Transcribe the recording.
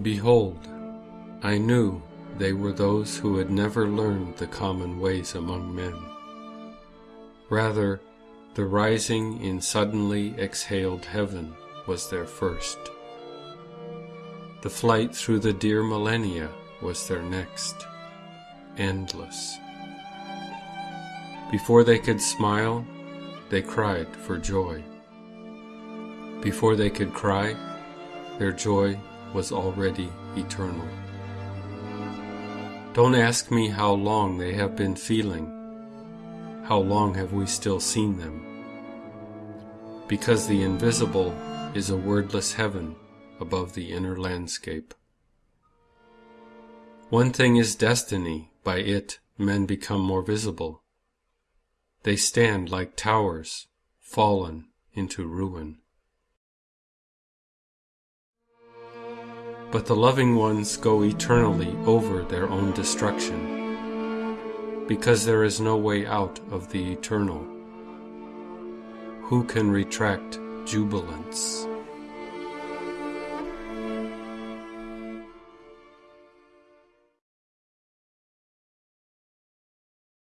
Behold, I knew they were those who had never learned the common ways among men. Rather, the rising in suddenly exhaled heaven was their first. The flight through the dear millennia was their next, endless. Before they could smile, they cried for joy. Before they could cry, their joy was already eternal. Don't ask me how long they have been feeling. How long have we still seen them? Because the invisible is a wordless heaven above the inner landscape. One thing is destiny, by it men become more visible. They stand like towers, fallen into ruin. But the loving ones go eternally over their own destruction, because there is no way out of the eternal. Who can retract jubilance?